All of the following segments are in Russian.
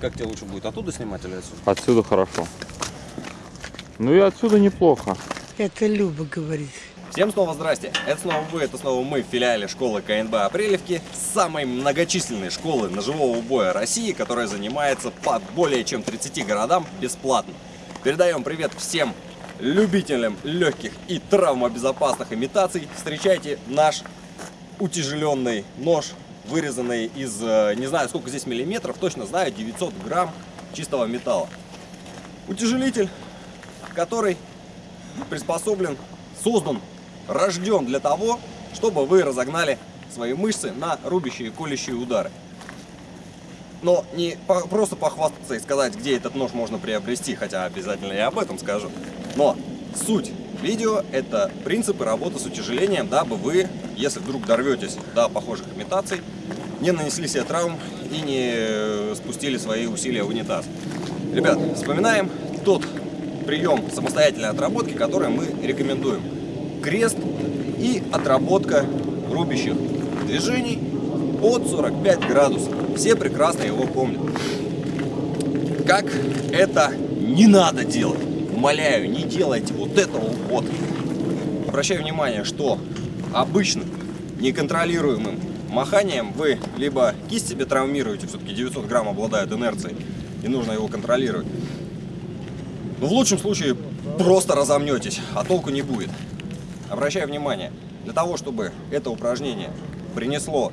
как тебе лучше будет, оттуда снимать или отсюда? Отсюда хорошо. Ну и отсюда неплохо. Это Люба говорит. Всем снова здрасте, это снова вы, это снова мы в филиале школы КНБ Апрелевки, самой многочисленной школы ножевого боя России, которая занимается по более чем 30 городам бесплатно. Передаем привет всем любителям легких и травмобезопасных имитаций. Встречайте наш утяжеленный нож, вырезанный из, э, не знаю сколько здесь миллиметров, точно знаю, 900 грамм чистого металла. Утяжелитель, который приспособлен, создан, рожден для того, чтобы вы разогнали свои мышцы на рубящие и колющие удары. Но не по- просто похвастаться и сказать, где этот нож можно приобрести, хотя обязательно я об этом скажу. Но суть видео – это принципы работы с утяжелением, дабы вы, если вдруг дорветесь до похожих имитаций, не нанесли себе травм и не э, спустили свои усилия в унитаз. Ребят, вспоминаем тот прием самостоятельной отработки, который мы рекомендуем. Крест и отработка рубящих движений от 45 градусов. Все прекрасно его помнят. Как это не надо делать? Умоляю, не делайте вот этого вот. Обращаю внимание, что обычным неконтролируемым маханием вы либо кисть себе травмируете, все-таки 900 грамм обладает инерцией, и нужно его контролировать. Но в лучшем случае просто разомнетесь, а толку не будет. Обращаю внимание, для того, чтобы это упражнение принесло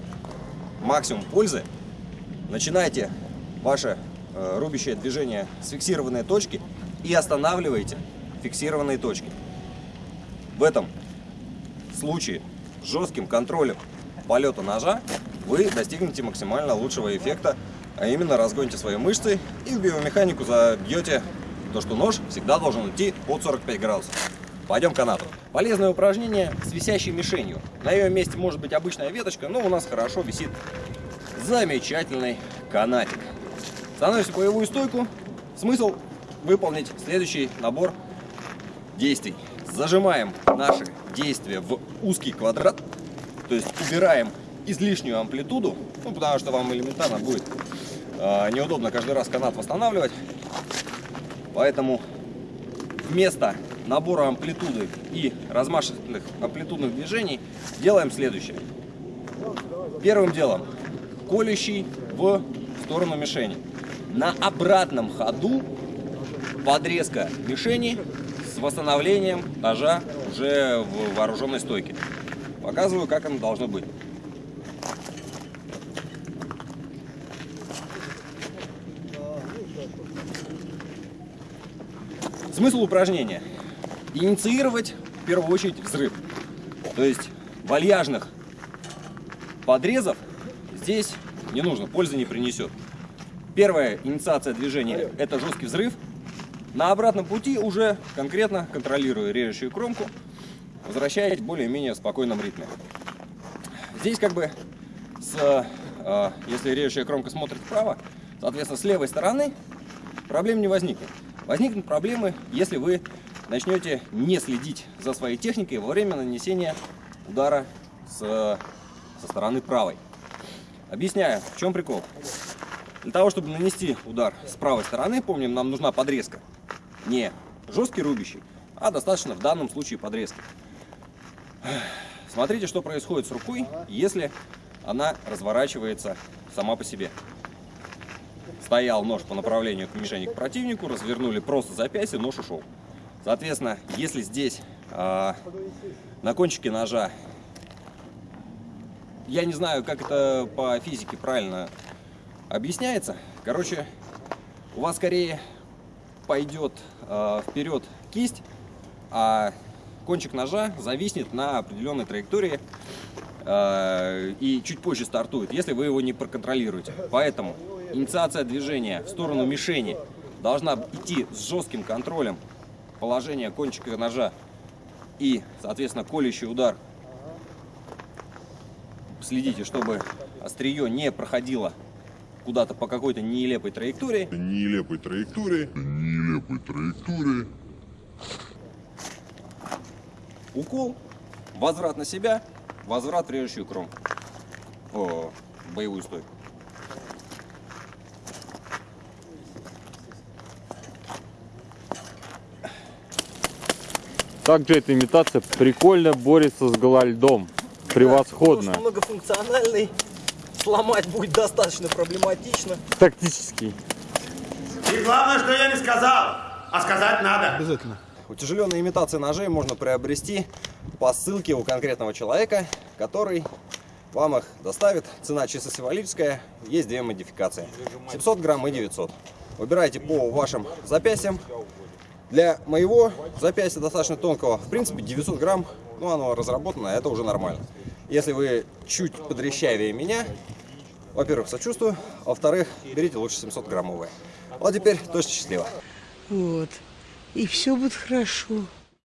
максимум пользы, начинайте ваше э, рубящее движение с фиксированной точки и останавливайте фиксированные точки. В этом случае жестким контролем полета ножа вы достигнете максимально лучшего эффекта, а именно разгоните свои мышцы и в биомеханику забьете то, что нож всегда должен идти под 45 градусов. Пойдем к канату. Полезное упражнение с висящей мишенью. На ее месте может быть обычная веточка, но у нас хорошо висит замечательный канатик. Становимся в боевую стойку. Смысл выполнить следующий набор действий. Зажимаем наши действия в узкий квадрат, то есть убираем излишнюю амплитуду, ну, потому что вам элементарно будет э, неудобно каждый раз канат восстанавливать. Поэтому вместо набора амплитуды и размашистых амплитудных движений делаем следующее. Первым делом колющий в сторону мишени. На обратном ходу подрезка мишени с восстановлением ножа уже в вооруженной стойке. Показываю, как оно должно быть. Смысл упражнения. Инициировать в первую очередь взрыв. То есть вальяжных подрезов здесь не нужно, пользы не принесет. Первая инициация движения – это жесткий взрыв. На обратном пути уже конкретно контролируя режущую кромку, возвращаясь в более-менее спокойном ритме. Здесь как бы, с, э, если режущая кромка смотрит вправо, соответственно, с левой стороны проблем не возникнет. Возникнут проблемы, если вы начнете не следить за своей техникой во время нанесения удара с, со стороны правой. Объясняю, в чем прикол. Для того, чтобы нанести удар с правой стороны, помним, нам нужна подрезка. Не жесткий рубящий, а достаточно в данном случае подрезки. Смотрите, что происходит с рукой, если она разворачивается сама по себе. Стоял нож по направлению к мишени к противнику, развернули просто запястье, нож ушел. Соответственно, если здесь э, на кончике ножа, я не знаю, как это по физике правильно объясняется. Короче, у вас скорее пойдет э, вперед кисть, а кончик ножа зависнет на определенной траектории э, и чуть позже стартует, если вы его не проконтролируете. Поэтому инициация движения в сторону мишени должна идти с жестким контролем положения кончика ножа и, соответственно, колющий удар. Следите, чтобы острие не проходило куда-то по какой-то нелепой траектории. Нелепой траектории. Нелепой траектории. Укол, возврат на себя, возврат в режущую кромку. О, боевую стойку. Также эта имитация прикольно борется с гололедом Превосходно. Да, многофункциональный Сломать будет достаточно проблематично. Тактический. И главное, что я не сказал, а сказать надо. Обязательно. Утяжеленные имитации ножей можно приобрести по ссылке у конкретного человека, который вам их доставит. Цена чисто символическая, есть две модификации. 700 грамм и 900. Выбирайте по вашим запястьям. Для моего запястья достаточно тонкого, в принципе 900 грамм, ну оно разработано, это уже нормально. Если вы чуть подрещавее меня, во-первых, сочувствую, а во-вторых, берите лучше 700 граммовые. Вот теперь точно счастливо. Вот. И все будет хорошо.